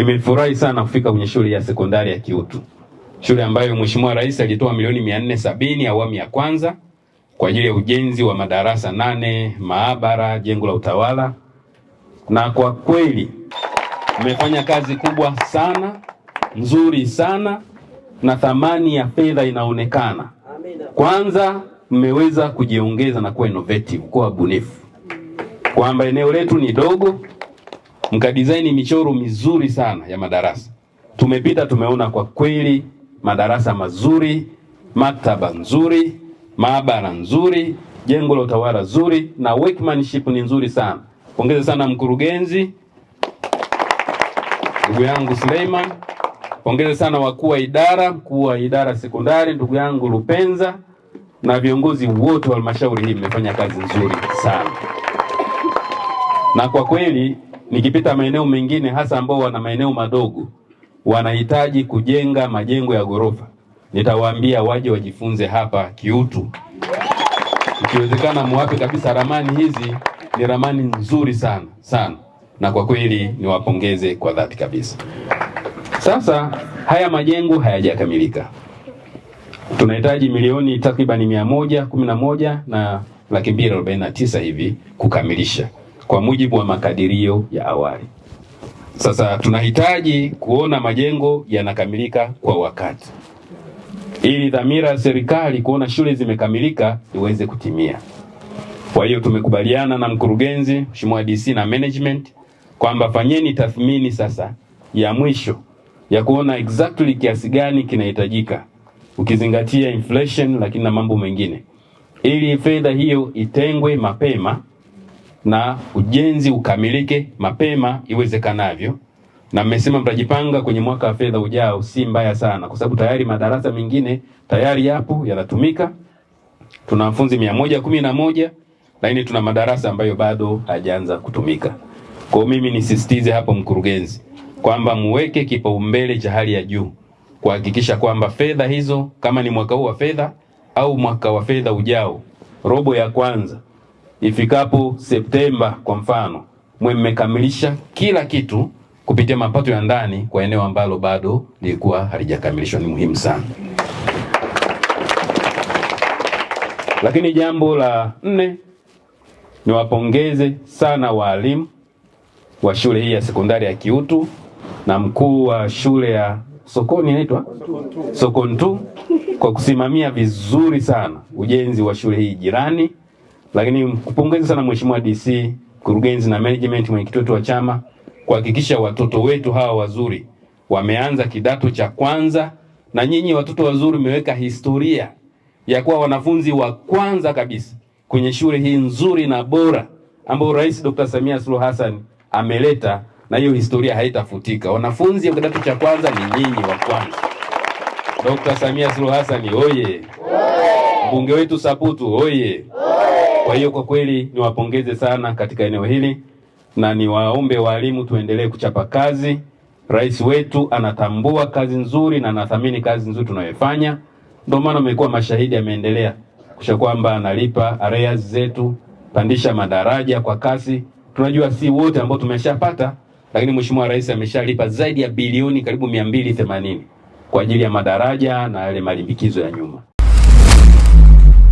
Nimefurahi sana kufika kwenye shule ya sekondari ya Kiutu, shule ambayo Mheshimiwa Rais alitoa milioni mia nne sabini awamu ya kwanza kwa ajili ya ujenzi wa madarasa nane, maabara, jengo la utawala, na kwa kweli mmefanya kazi kubwa sana nzuri sana na thamani ya fedha inaonekana. Kwanza mmeweza kujiongeza na kuwa innovative, kuwa bunifu, kwamba eneo letu ni dogo, mkadizaini michoro mizuri sana ya madarasa. Tumepita tumeona kwa kweli madarasa mazuri, maktaba nzuri, maabara nzuri, jengo la utawala zuri na workmanship ni nzuri sana. Pongeze sana mkurugenzi, ndugu yangu Suleiman. Pongeze sana wakuu wa idara, mkuu wa idara sekondari ndugu yangu Lupenza na viongozi wote wa halmashauri hii, mmefanya kazi nzuri sana. Na kwa kweli nikipita maeneo mengine, hasa ambao wana maeneo madogo, wanahitaji kujenga majengo ya ghorofa, nitawaambia waje wajifunze hapa Kiutu. Ikiwezekana muwape kabisa ramani hizi, ni ramani nzuri sana sana, na kwa kweli niwapongeze kwa dhati kabisa. Sasa haya majengo hayajakamilika, tunahitaji milioni takribani mia moja kumi na moja na laki mbili arobaini na tisa hivi kukamilisha kwa mujibu wa makadirio ya awali. Sasa tunahitaji kuona majengo yanakamilika kwa wakati, ili dhamira ya serikali kuona shule zimekamilika iweze kutimia. Kwa hiyo tumekubaliana na mkurugenzi, Mheshimiwa DC na management kwamba fanyeni tathmini sasa ya mwisho ya kuona exactly kiasi gani kinahitajika ukizingatia inflation, lakini na mambo mengine, ili fedha hiyo itengwe mapema na ujenzi ukamilike mapema iwezekanavyo. Na mmesema mtajipanga kwenye mwaka wa fedha ujao, si mbaya sana, kwa sababu tayari madarasa mengine tayari yapo yanatumika. Tuna wanafunzi mia moja kumi na moja lakini tuna madarasa ambayo bado hayajaanza kutumika. Kwa mimi nisisitize hapo, mkurugenzi, kwamba muweke kipaumbele cha hali ya juu kuhakikisha kwamba fedha hizo kama ni mwaka huu wa fedha au mwaka wa fedha ujao, robo ya kwanza ifikapo Septemba kwa mfano, mwe mmekamilisha kila kitu kupitia mapato ya ndani kwa eneo ambalo bado lilikuwa halijakamilishwa. Ni muhimu sana. Lakini jambo la nne, niwapongeze sana waalimu wa shule hii ya sekondari ya Kiutu na mkuu wa shule ya Sokoni inaitwa Sokontu kwa kusimamia vizuri sana ujenzi wa shule hii jirani. Lakini kupongeza sana Mheshimiwa DC, mkurugenzi na management, mwenyekiti wetu wa chama kuhakikisha watoto wetu hawa wazuri wameanza kidato cha kwanza, na nyinyi watoto wazuri mmeweka historia ya kuwa wanafunzi wa kwanza kabisa kwenye shule hii nzuri na bora ambayo Rais Dr. Samia Suluhu Hassan ameleta na hiyo historia haitafutika. Wanafunzi wa kidato cha kwanza ni nyinyi wa kwanza. Dr. Samia Suluhu Hassan oye! Mbunge wetu Saputu oye! Kwa hiyo kwa kweli niwapongeze sana katika eneo hili na niwaombe walimu tuendelee kuchapa kazi. Rais wetu anatambua kazi nzuri na anathamini kazi nzuri tunayofanya, ndio maana mmekuwa mashahidi, ameendelea kusha kwamba analipa arrears zetu, pandisha madaraja kwa kasi. Tunajua si wote ambao tumeshapata lakini Mheshimiwa Rais ameshalipa zaidi ya bilioni karibu mia mbili themanini kwa ajili ya madaraja na yale malimbikizo ya nyuma.